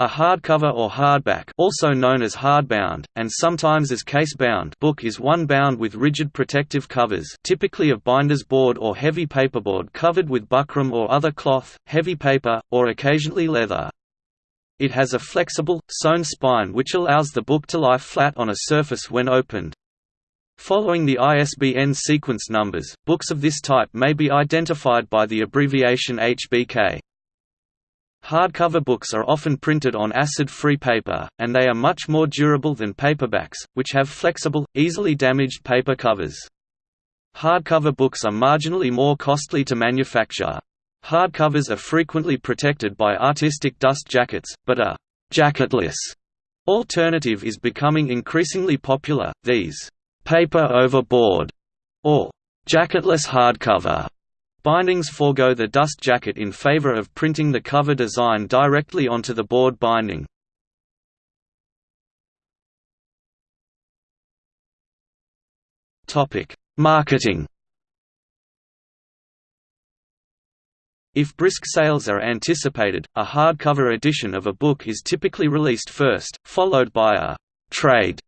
A hardcover or hardback also known as hardbound, and sometimes as case-bound book is one bound with rigid protective covers typically of binder's board or heavy paperboard covered with buckram or other cloth, heavy paper, or occasionally leather. It has a flexible, sewn spine which allows the book to lie flat on a surface when opened. Following the ISBN sequence numbers, books of this type may be identified by the abbreviation HBK. Hardcover books are often printed on acid-free paper, and they are much more durable than paperbacks, which have flexible, easily damaged paper covers. Hardcover books are marginally more costly to manufacture. Hardcovers are frequently protected by artistic dust jackets, but a «jacketless» alternative is becoming increasingly popular, these «paper overboard» or «jacketless hardcover» Bindings forego the dust jacket in favor of printing the cover design directly onto the board binding. Marketing If brisk sales are anticipated, a hardcover edition of a book is typically released first, followed by a «trade»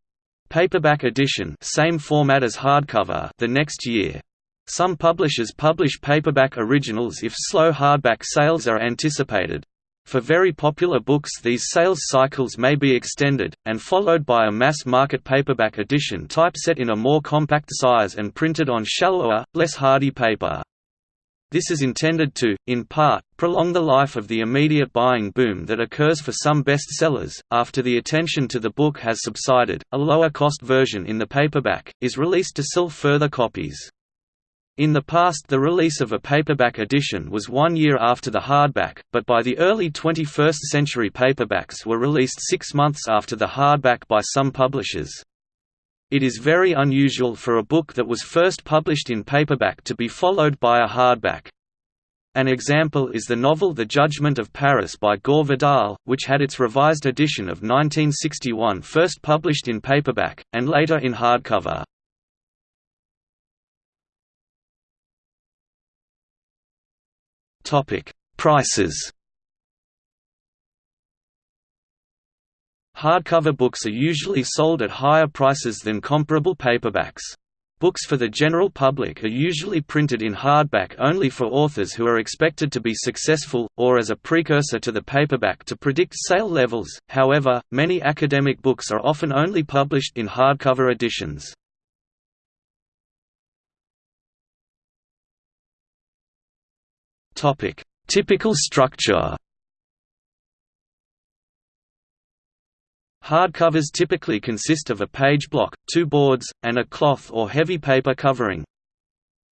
paperback edition same format as hardcover the next year. Some publishers publish paperback originals if slow hardback sales are anticipated. For very popular books these sales cycles may be extended, and followed by a mass-market paperback edition typeset in a more compact size and printed on shallower, less hardy paper. This is intended to, in part, prolong the life of the immediate buying boom that occurs for some bestsellers. After the attention to the book has subsided, a lower cost version in the paperback is released to sell further copies. In the past the release of a paperback edition was one year after the hardback, but by the early 21st century paperbacks were released six months after the hardback by some publishers. It is very unusual for a book that was first published in paperback to be followed by a hardback. An example is the novel The Judgment of Paris by Gore Vidal, which had its revised edition of 1961 first published in paperback, and later in hardcover. Topic: Prices. Hardcover books are usually sold at higher prices than comparable paperbacks. Books for the general public are usually printed in hardback only for authors who are expected to be successful, or as a precursor to the paperback to predict sale levels. However, many academic books are often only published in hardcover editions. Topic: Typical structure. Hardcovers typically consist of a page block, two boards, and a cloth or heavy paper covering.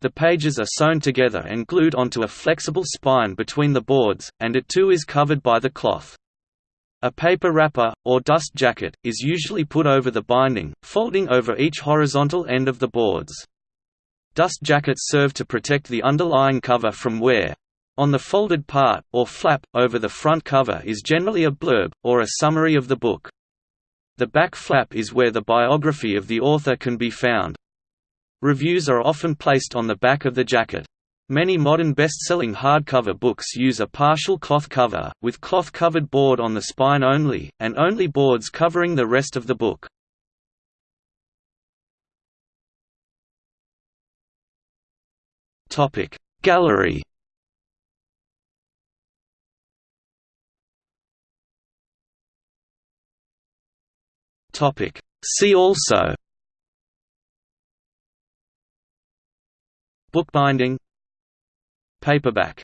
The pages are sewn together and glued onto a flexible spine between the boards, and it too is covered by the cloth. A paper wrapper, or dust jacket, is usually put over the binding, folding over each horizontal end of the boards. Dust jackets serve to protect the underlying cover from wear. On the folded part, or flap, over the front cover is generally a blurb, or a summary of the book. The back flap is where the biography of the author can be found. Reviews are often placed on the back of the jacket. Many modern best-selling hardcover books use a partial cloth cover, with cloth-covered board on the spine only, and only boards covering the rest of the book. Gallery Topic. See also Bookbinding Paperback